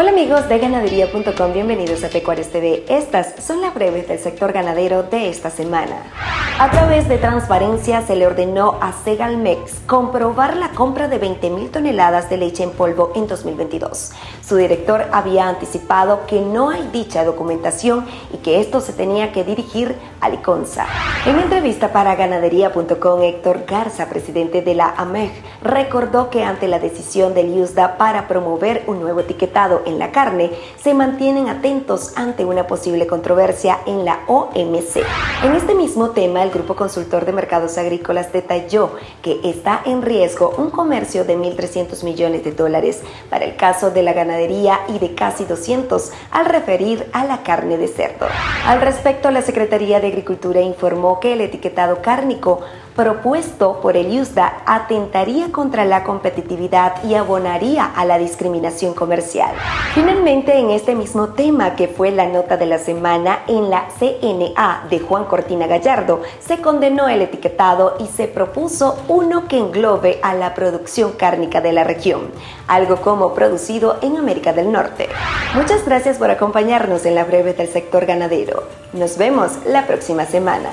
Hola amigos de ganadería.com, bienvenidos a Pecuarios TV. Estas son las breves del sector ganadero de esta semana. A través de transparencia se le ordenó a Segalmex comprobar la compra de 20.000 toneladas de leche en polvo en 2022. Su director había anticipado que no hay dicha documentación y que esto se tenía que dirigir a Liconza. En entrevista para ganadería.com, Héctor Garza, presidente de la AMEG, recordó que ante la decisión del IUSDA para promover un nuevo etiquetado en la carne, se mantienen atentos ante una posible controversia en la OMC. En este mismo tema, el Grupo Consultor de Mercados Agrícolas detalló que está en riesgo un comercio de 1.300 millones de dólares para el caso de la ganadería y de casi 200 al referir a la carne de cerdo. Al respecto, la Secretaría de Agricultura informó que el etiquetado cárnico propuesto por el IUSDA atentaría contra la competitividad y abonaría a la discriminación comercial. Finalmente, en este mismo tema que fue la nota de la semana en la CNA de Juan Cortina Gallardo, se condenó el etiquetado y se propuso uno que englobe a la producción cárnica de la región, algo como producido en América del Norte. Muchas gracias por acompañarnos en la breve del sector ganadero. Nos vemos la próxima semana.